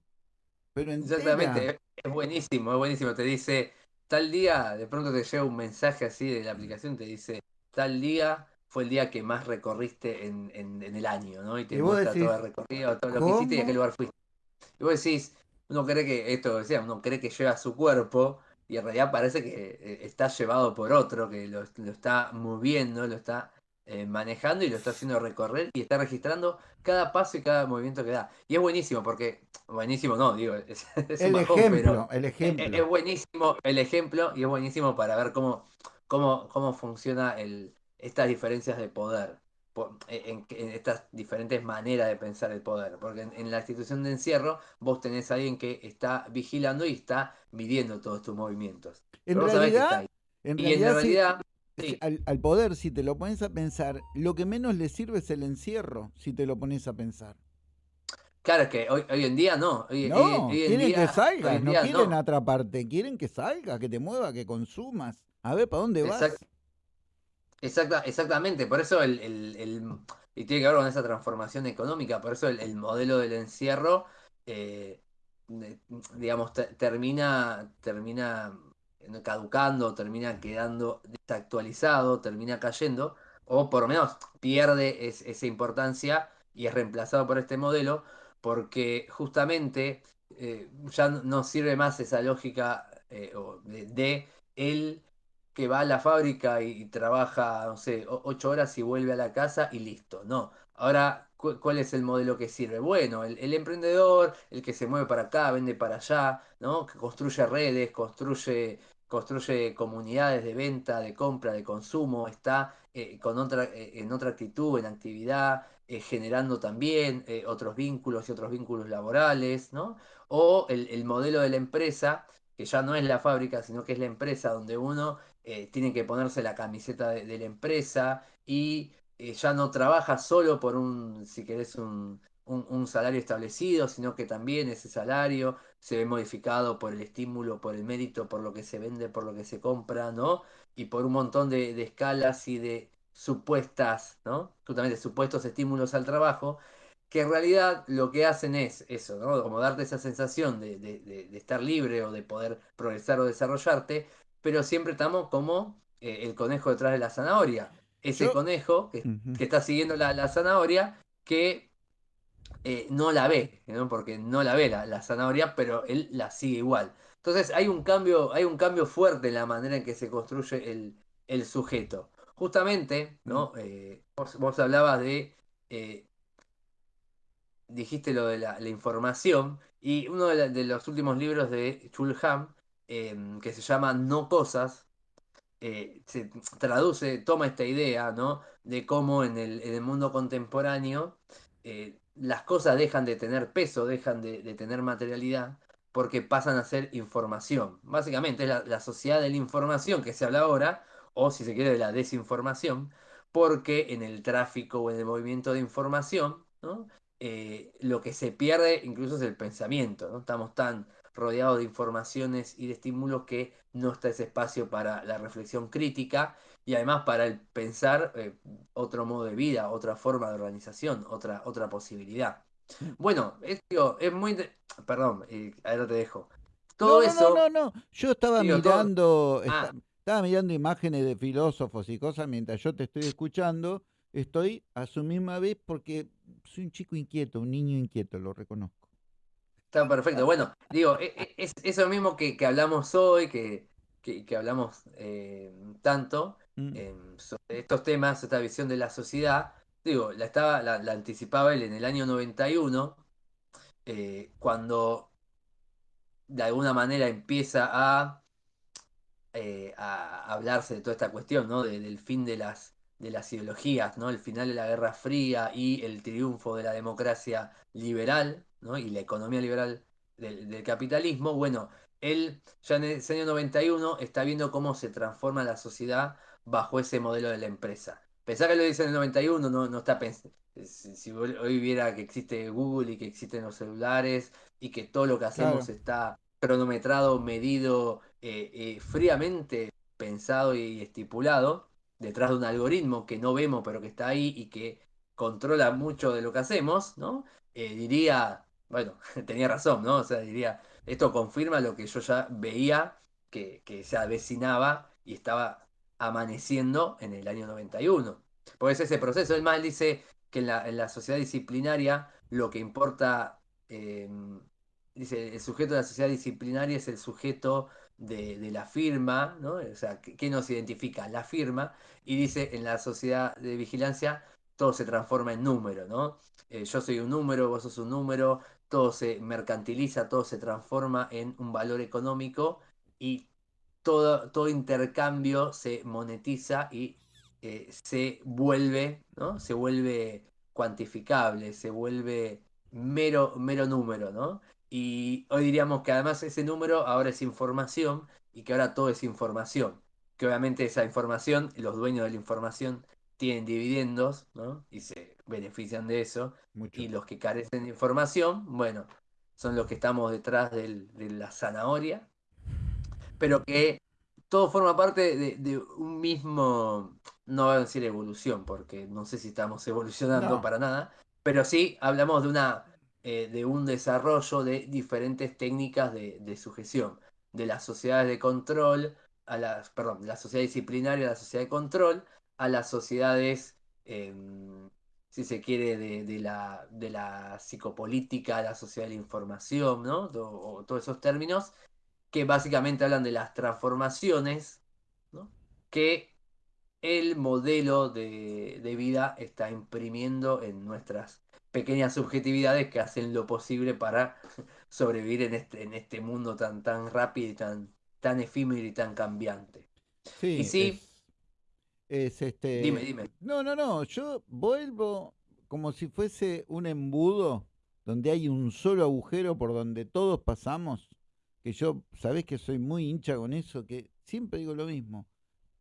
Speaker 1: Pero
Speaker 2: Exactamente, es buenísimo, es buenísimo. Te dice, tal día, de pronto te llega un mensaje así de la aplicación, te dice, tal día fue el día que más recorriste en, el año, ¿no? Y te muestra todo el recorrido, todo lo que hiciste y a qué lugar fuiste. Y vos decís, uno cree que, esto decía, uno cree que lleva su cuerpo y en realidad parece que eh, está llevado por otro, que lo, está moviendo, lo está eh, manejando y lo está haciendo recorrer y está registrando cada paso y cada movimiento que da. Y es buenísimo porque, buenísimo no, digo, es,
Speaker 1: el, ejemplo, el ejemplo,
Speaker 2: es, buenísimo el ejemplo y es buenísimo para ver cómo, cómo, cómo funciona el, estas diferencias de poder. En, estas diferentes maneras de pensar el poder. Porque en, la institución de encierro vos tenés a alguien que está vigilando y está midiendo todos tus movimientos.
Speaker 1: En realidad, en realidad, al, poder, si te lo pones a pensar, lo que menos le sirve es el encierro, si te lo pones a pensar.
Speaker 2: Claro, es que hoy, hoy en día no.
Speaker 1: no, quieren que salgas, no quieren atraparte, quieren que salgas, que te muevas, que consumas. A ver, ¿para dónde vas?
Speaker 2: Exacta, exactamente, por eso el, y tiene que ver con esa transformación económica, por eso el, modelo del encierro, eh, digamos, termina, termina caducando, termina quedando desactualizado, termina cayendo, o por lo menos pierde esa importancia y es reemplazado por este modelo, porque justamente eh, ya no sirve más esa lógica eh, de el que va a la fábrica y, trabaja, no sé, ocho horas y vuelve a la casa y listo. No. Ahora, ¿cuál es el modelo que sirve? Bueno, el, emprendedor, el que se mueve para acá, vende para allá, ¿no? Que construye redes, construye, construye comunidades de venta, de compra, de consumo, está eh, con otra, eh, en otra actitud, en actividad, eh, generando también otros vínculos y otros vínculos laborales, ¿no? O el, el modelo de la empresa, que ya no es la fábrica, sino que es la empresa donde uno eh, tienen que ponerse la camiseta de, la empresa y eh, ya no trabaja solo por un, si querés, un, salario establecido, sino que también ese salario se ve modificado por el estímulo, por el mérito, por lo que se vende, por lo que se compra, ¿no? Y por un montón de, escalas y de supuestas, ¿no? Justamente supuestos estímulos al trabajo, que en realidad lo que hacen es eso, ¿no? Como darte esa sensación de, de estar libre o de poder progresar o desarrollarte, pero siempre estamos como eh, el conejo detrás de la zanahoria. Ese conejo que, está siguiendo la, zanahoria que eh, no la ve, porque no la ve la, zanahoria, pero él la sigue igual. Entonces hay un cambio, hay un cambio fuerte en la manera en que se construye el, sujeto. Justamente, ¿no? Eh, vos, hablabas de dijiste lo de la, información, y uno de, los últimos libros de Chulham Em, que se llama No Cosas, eh, se traduce, toma esta idea, ¿no? De cómo en el, mundo contemporáneo eh, las cosas dejan de tener peso, dejan de, tener materialidad, porque pasan a ser información. Básicamente es la, sociedad de la información que se habla ahora, o si se quiere de la desinformación, porque en el tráfico o en el movimiento de información, eh, lo que se pierde incluso es el pensamiento, ¿no? Estamos tan rodeado de informaciones y de estímulos que no está ese espacio para la reflexión crítica y además para el pensar eh, otro modo de vida, otra forma de organización, otra, otra posibilidad. Bueno, es, es muy... Perdón, eh, ahora te dejo.
Speaker 1: Todo no, no, eso... No, no, no, yo estaba mirando... Ah. Estaba mirando imágenes de filósofos y cosas mientras yo te estoy escuchando. Estoy a su misma vez porque soy un chico inquieto, un niño inquieto, lo reconozco.
Speaker 2: Está perfecto. Bueno, digo, e, e, es eso mismo que, hablamos hoy, que, hablamos eh, tanto mm. em, sobre estos temas, esta visión de la sociedad. Digo, la, estaba, la, anticipaba él en el año 91, eh, cuando de alguna manera empieza a, eh, a hablarse de toda esta cuestión, ¿no? del fin de las, de las ideologías, ¿no? El final de la Guerra Fría y el triunfo de la democracia liberal, y la economía liberal del, capitalismo, bueno, él ya en ese año 91 está viendo cómo se transforma la sociedad bajo ese modelo de la empresa. Pensar que lo dice en el 91 no, no está pensando. Si, hoy viera que existe Google y que existen los celulares y que todo lo que hacemos está cronometrado, medido, eh, eh, fríamente pensado y estipulado detrás de un algoritmo que no vemos pero que está ahí y que controla mucho de lo que hacemos, ¿no? Eh, diría, bueno, tenía razón, ¿no? O sea, diría, esto confirma lo que yo ya veía que, se avecinaba y estaba amaneciendo en el año 91. Pues ese proceso, el mal dice que en la, sociedad disciplinaria lo que importa, em, dice, el sujeto de la sociedad disciplinaria es el sujeto de, la firma, ¿no? O sea, ¿qué, nos identifica? La firma, y dice, en la sociedad de vigilancia todo se transforma en número, ¿no? Eh, yo soy un número, vos sos un número, todo se mercantiliza, todo se transforma en un valor económico y todo, todo intercambio se monetiza y eh, se vuelve, ¿no? Se vuelve cuantificable, se vuelve mero, mero número, ¿no? Y hoy diríamos que además ese número ahora es información y que ahora todo es información. Que obviamente esa información, los dueños de la información tienen dividendos, ¿no? Y se benefician de eso. Y los que carecen de información, bueno, son los que estamos detrás de la zanahoria. Pero que todo forma parte de, un mismo, no voy a decir evolución, porque no sé si estamos evolucionando para nada, pero sí hablamos de una eh, de un desarrollo de diferentes técnicas de, sujeción, de las sociedades de control, a las, perdón, de la sociedad disciplinaria a la sociedad de control, a las sociedades, em, si se quiere, de, la, de la psicopolítica, a la sociedad de la información, ¿no? o todos esos términos que básicamente hablan de las transformaciones ¿no? que el modelo de, de vida está imprimiendo en nuestras pequeñas subjetividades que hacen lo posible para sobrevivir en este, en este mundo tan, tan rápido y tan, tan efímero y tan cambiante.
Speaker 1: Sí, y sí, es, este.
Speaker 2: Dime, dime.
Speaker 1: No, no, no. Yo vuelvo como si fuese un embudo donde hay un solo agujero por donde todos pasamos. Que yo, sabés que soy muy hincha con eso, que siempre digo lo mismo.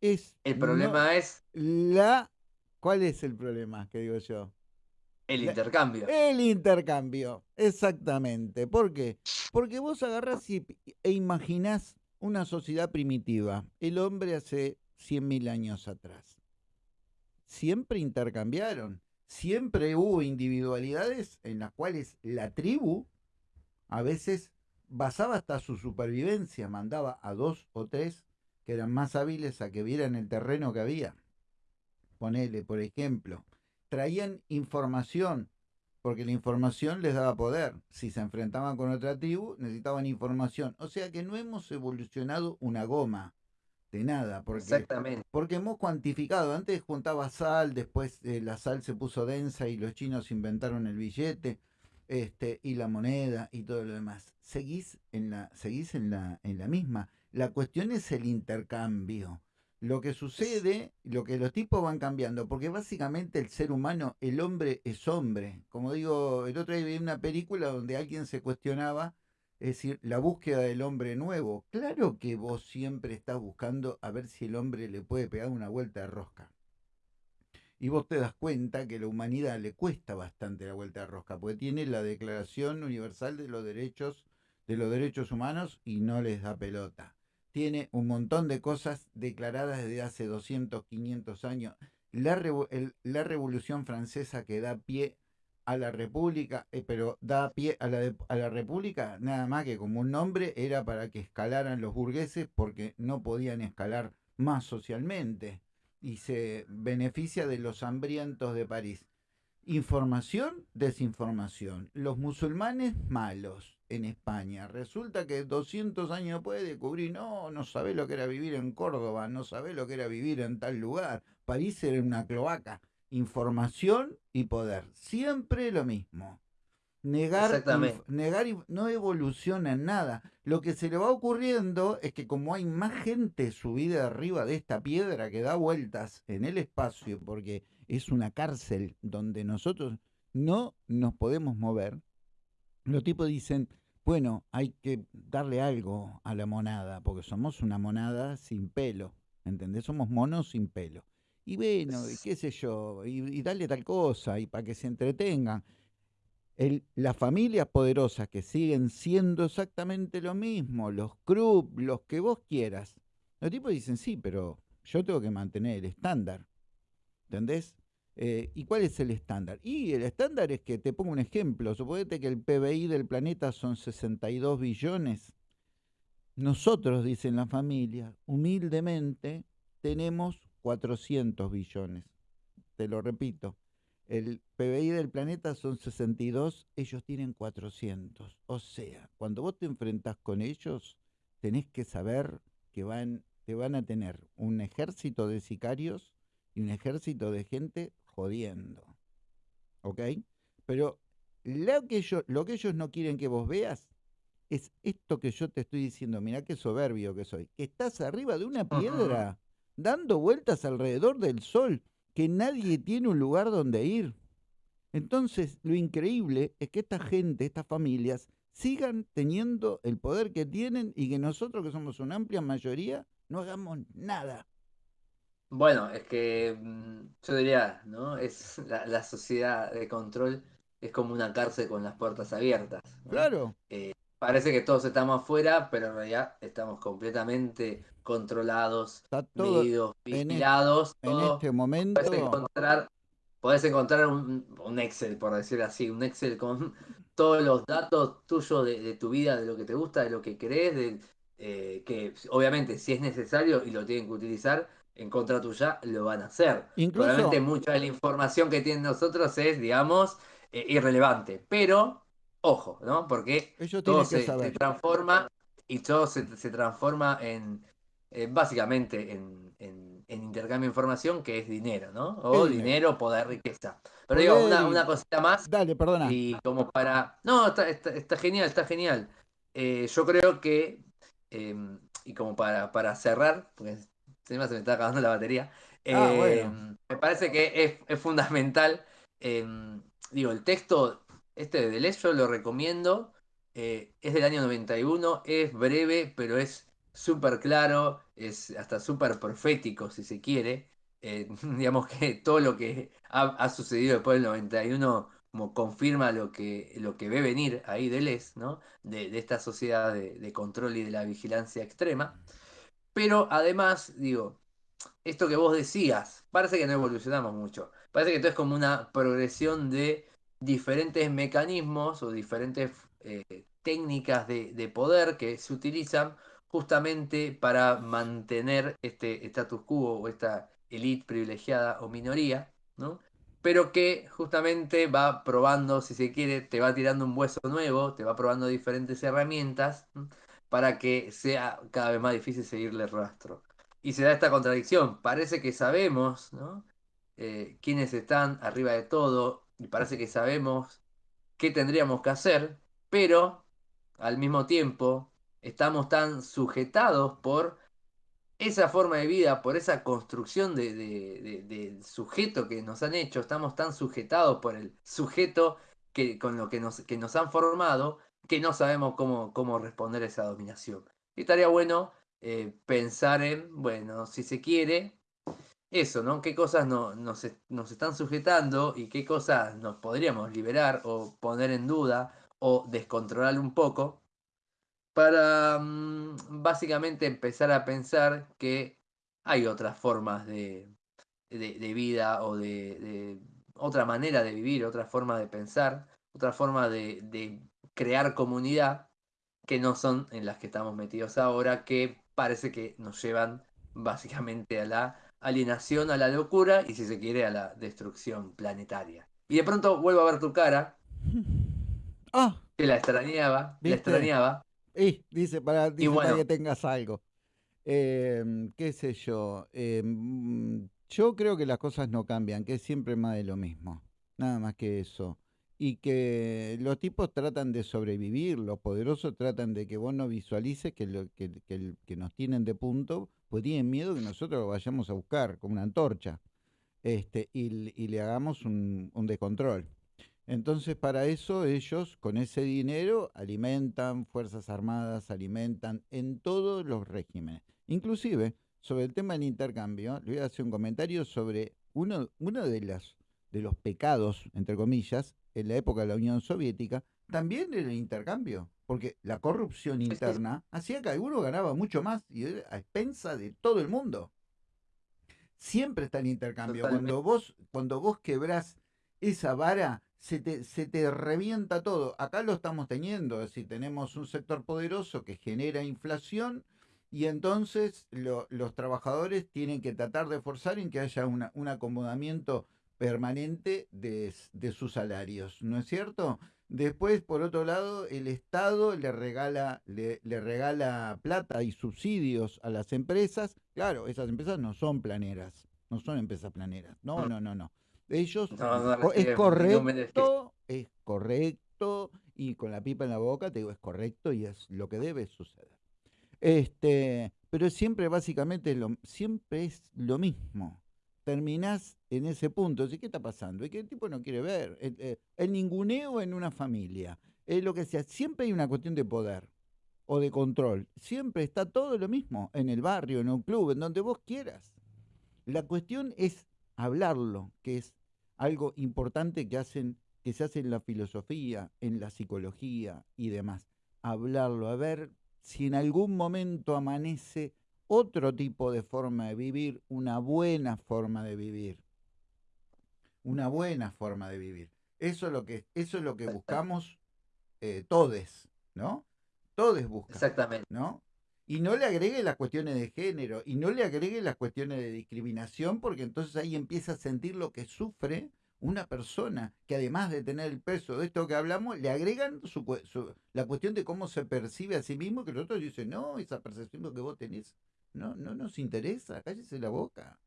Speaker 1: Es
Speaker 2: el problema es.
Speaker 1: La. ¿Cuál es el problema que digo yo?
Speaker 2: El intercambio.
Speaker 1: El intercambio, exactamente. ¿Por qué? Porque vos agarrás y, e imaginás una sociedad primitiva, el hombre hace 100.000 años atrás. Siempre intercambiaron, siempre hubo individualidades en las cuales la tribu a veces basaba hasta su supervivencia, mandaba a dos o tres que eran más hábiles a que vieran el terreno que había. Ponele, por ejemplo, traían información, porque la información les daba poder. Si se enfrentaban con otra tribu, necesitaban información. O sea que no hemos evolucionado una goma de nada, porque,
Speaker 2: Exactamente.
Speaker 1: porque hemos cuantificado. Antes juntaba sal, después eh, la sal se puso densa y los chinos inventaron el billete este, y la moneda y todo lo demás. Seguís en la, seguís en la, en la misma. La cuestión es el intercambio lo que sucede, lo que los tipos van cambiando, porque básicamente el ser humano, el hombre es hombre. Como digo, el otro día vi una película donde alguien se cuestionaba, es decir, la búsqueda del hombre nuevo. Claro que vos siempre estás buscando a ver si el hombre le puede pegar una vuelta de rosca. Y vos te das cuenta que la humanidad le cuesta bastante la vuelta de rosca, porque tiene la Declaración Universal de los Derechos de los Derechos Humanos y no les da pelota tiene un montón de cosas declaradas desde hace 200, 500 años. La, la Revolución Francesa que da pie a la República, eh, pero da pie a la, a la República nada más que como un nombre era para que escalaran los burgueses porque no podían escalar más socialmente y se beneficia de los hambrientos de París. Información, desinformación. Los musulmanes malos en España. Resulta que 200 años después descubrir, no, no sabe lo que era vivir en Córdoba, no sabe lo que era vivir en tal lugar. París era una cloaca. Información y poder. Siempre lo mismo. Negar, negar no evoluciona en nada. Lo que se le va ocurriendo es que como hay más gente subida arriba de esta piedra que da vueltas en el espacio, porque es una cárcel donde nosotros no nos podemos mover, los tipos dicen, bueno, hay que darle algo a la monada, porque somos una monada sin pelo, ¿entendés? Somos monos sin pelo. Y bueno, qué sé yo, y, y darle tal cosa, y para que se entretengan. El, las familias poderosas que siguen siendo exactamente lo mismo, los clubs, los que vos quieras. Los tipos dicen, sí, pero yo tengo que mantener el estándar. ¿Entendés? Eh, ¿Y cuál es el estándar? Y el estándar es que, te pongo un ejemplo, suponete que el PBI del planeta son 62 billones. Nosotros, dicen la familia, humildemente tenemos 400 billones. Te lo repito, el PBI del planeta son 62, ellos tienen 400. O sea, cuando vos te enfrentás con ellos, tenés que saber que van, te van a tener un ejército de sicarios y un ejército de gente jodiendo. ¿Ok? Pero lo que, ellos, lo que ellos no quieren que vos veas es esto que yo te estoy diciendo. Mirá qué soberbio que soy. Que estás arriba de una piedra, dando vueltas alrededor del sol, que nadie tiene un lugar donde ir. Entonces, lo increíble es que esta gente, estas familias, sigan teniendo el poder que tienen y que nosotros, que somos una amplia mayoría, no hagamos nada.
Speaker 2: Bueno, es que mm, yo diría, ¿no? Es la, sociedad de control es como una cárcel con las puertas abiertas.
Speaker 1: Claro.
Speaker 2: Eh, parece que todos estamos afuera, pero en realidad estamos completamente controlados, medidos, vigilados.
Speaker 1: En, este momento.
Speaker 2: Encontrar, podés encontrar un, Excel, por decir así, un Excel con todos los datos tuyos de, tu vida, de lo que te gusta, de lo que crees, de, eh, que obviamente si es necesario y lo tienen que utilizar en contra tuya, lo van a hacer. Incluso... mucha de la información que tienen nosotros es, digamos, eh, irrelevante. Pero, ojo, ¿no? Porque todo se, transforma y todo se, transforma en, eh, básicamente, en, intercambio de información, que es dinero, ¿no? O dinero, poder, riqueza. Pero digo, una, una, cosita más.
Speaker 1: Dale, perdona.
Speaker 2: Y como para... No, está, está, genial, está genial. Eh, yo creo que, em, y como para, para cerrar, porque se me está acabando la batería, ah, em, me parece que es, es fundamental em, digo, el texto este de Deleuze yo lo recomiendo. Eh, es del año 91, es breve, pero es súper claro, es hasta súper profético, si se quiere. Eh, digamos que todo lo que ha, sucedido después del 91 como confirma lo que, lo que ve venir ahí Deleuze, ¿no? De, esta sociedad de, control y de la vigilancia extrema. Pero además, digo, esto que vos decías, parece que no evolucionamos mucho. Parece que esto es como una progresión de diferentes mecanismos o diferentes eh, técnicas de, poder que se utilizan justamente para mantener este status quo o esta élite privilegiada o minoría, ¿no? pero que justamente va probando, si se quiere, te va tirando un hueso nuevo, te va probando diferentes herramientas para que sea cada vez más difícil seguirle el rastro. Y se da esta contradicción, parece que sabemos. Eh, quiénes están arriba de todo y parece que sabemos qué tendríamos que hacer, pero al mismo tiempo estamos tan sujetados por esa forma de vida, por esa construcción de, sujeto que nos han hecho, estamos tan sujetados por el sujeto que, con lo que nos, que nos han formado, que no sabemos cómo, cómo responder a esa dominación. Y estaría bueno eh, pensar en, bueno, si se quiere, eso, ¿no? ¿Qué cosas nos, están sujetando y qué cosas nos podríamos liberar o poner en duda o descontrolar un poco para mm, básicamente empezar a pensar que hay otras formas de, vida o de, otra manera de vivir, otra forma de pensar, otra forma de, de crear comunidad que no son en las que estamos metidos ahora, que parece que nos llevan básicamente a la alienación a la locura y si se quiere a la destrucción planetaria. Y de pronto vuelvo a ver tu cara.
Speaker 1: Ah.
Speaker 2: Que la extrañaba, la extrañaba.
Speaker 1: Y dice para, que tengas algo. Em, ¿Qué sé yo? Em, yo creo que las cosas no cambian, que es siempre más de lo mismo. Nada más que eso. Y que los tipos tratan de sobrevivir, los poderosos tratan de que vos no visualices que, lo, que, que nos tienen de punto pues tienen miedo que nosotros lo vayamos a buscar con una antorcha este, y, le hagamos un, descontrol. Entonces, para eso ellos con ese dinero alimentan Fuerzas Armadas, alimentan en todos los regímenes. Inclusive, sobre el tema del intercambio, le voy a hacer un comentario sobre uno, uno de, las, de los pecados, entre comillas, en la época de la Unión Soviética, también era el intercambio porque la corrupción interna hacía que alguno ganaba mucho más y a expensa de todo el mundo. Siempre está el intercambio. Cuando vos, cuando vos quebrás esa vara, se te, se te revienta todo. Acá lo estamos teniendo, es decir, tenemos un sector poderoso que genera inflación y entonces los trabajadores tienen que tratar de forzar en que haya un acomodamiento permanente de, sus salarios, ¿no es cierto? Después, por otro lado, el Estado le regala, le, regala plata y subsidios a las empresas. Claro, esas empresas no son planeras, no son empresas planeras. No, no, no, no. Ellos es correcto, es correcto, y con la pipa en la boca te digo, es correcto y es lo que debe suceder. Este, pero siempre básicamente lo, siempre es lo mismo. Terminás en ese punto. ¿Qué está pasando? Es que el tipo no quiere ver. El, eh, el ninguneo en una familia. Es lo que sea. Siempre hay una cuestión de poder o de control. Siempre está todo lo mismo. En el barrio, en un club, en donde vos quieras. La cuestión es hablarlo, que es algo importante que hacen que se hace en la filosofía, en la psicología y demás. Hablarlo, a ver si en algún momento amanece otro tipo de forma de vivir, una buena forma de vivir. Una buena forma de vivir. Eso es lo que, eso es lo que buscamos eh, todes, ¿no? Todes buscan.
Speaker 2: Exactamente.
Speaker 1: ¿No? Y no le agregue las cuestiones de género y no le agregue las cuestiones de discriminación, porque entonces ahí empieza a sentir lo que sufre una persona que además de tener el peso de esto que hablamos, le agregan su, la cuestión de cómo se percibe a sí mismo, que los otros dicen, no, esa percepción que vos tenés no, no nos interesa, cállese la boca.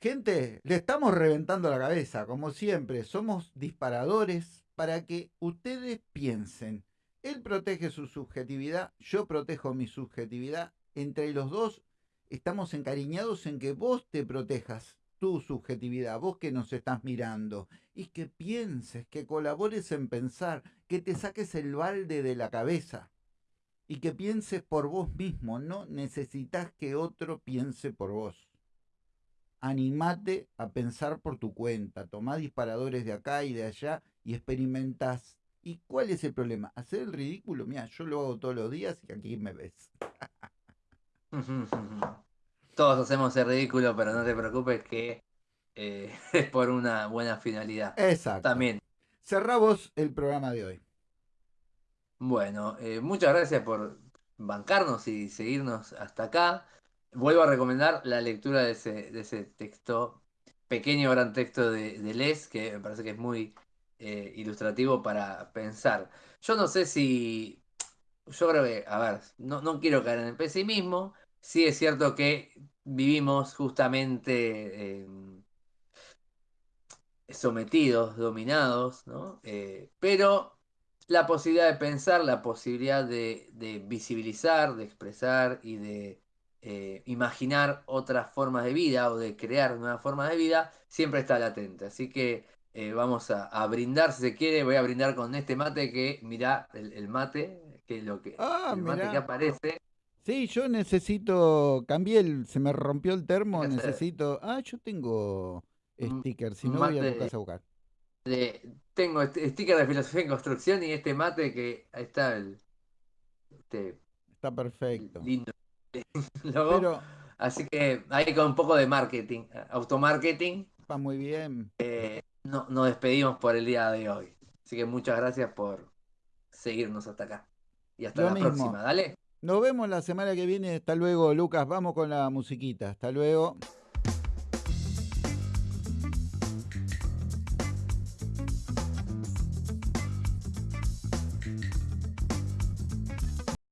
Speaker 1: Gente, le estamos reventando la cabeza, como siempre, somos disparadores para que ustedes piensen. Él protege su subjetividad, yo protejo mi subjetividad. Entre los dos estamos encariñados en que vos te protejas tu subjetividad, vos que nos estás mirando, y que pienses, que colabores en pensar, que te saques el balde de la cabeza y que pienses por vos mismo, no necesitas que otro piense por vos. Animate a pensar por tu cuenta, tomá disparadores de acá y de allá y experimentás. ¿Y cuál es el problema? Hacer el ridículo, mira, yo lo hago todos los días y aquí me ves.
Speaker 2: Todos hacemos el ridículo, pero no te preocupes que eh, es por una buena finalidad.
Speaker 1: Exacto.
Speaker 2: También.
Speaker 1: Cerramos el programa de hoy.
Speaker 2: Bueno, eh, muchas gracias por bancarnos y seguirnos hasta acá. Vuelvo a recomendar la lectura de ese, de texto, pequeño gran texto de, Les, que me parece que es muy eh, ilustrativo para pensar. Yo no sé si, yo creo que, a ver, no, no quiero caer en el pesimismo, sí es cierto que vivimos justamente em, sometidos, dominados, ¿no? Eh, pero la posibilidad de pensar, la posibilidad de, visibilizar, de expresar y de eh, imaginar otras formas de vida o de crear nuevas formas de vida, siempre está latente. Así que eh, vamos a, brindar, si se quiere, voy a brindar con este mate que, mirá, el, mate, que lo que,
Speaker 1: ah,
Speaker 2: el mate que aparece
Speaker 1: Sí, yo necesito, cambié el, se me rompió el termo, necesito, ah, yo tengo stickers, si no voy a tu casa a buscar.
Speaker 2: Tengo sticker de filosofía en construcción y este mate que ahí está el este,
Speaker 1: está perfecto.
Speaker 2: Lindo logo. Así que ahí con un poco de marketing, automarketing.
Speaker 1: Va muy bien.
Speaker 2: Eh, no, nos despedimos por el día de hoy. Así que muchas gracias por seguirnos hasta acá. Y hasta la próxima, dale.
Speaker 1: Nos vemos la semana que viene. Hasta luego, Lucas. Vamos con la musiquita. Hasta luego.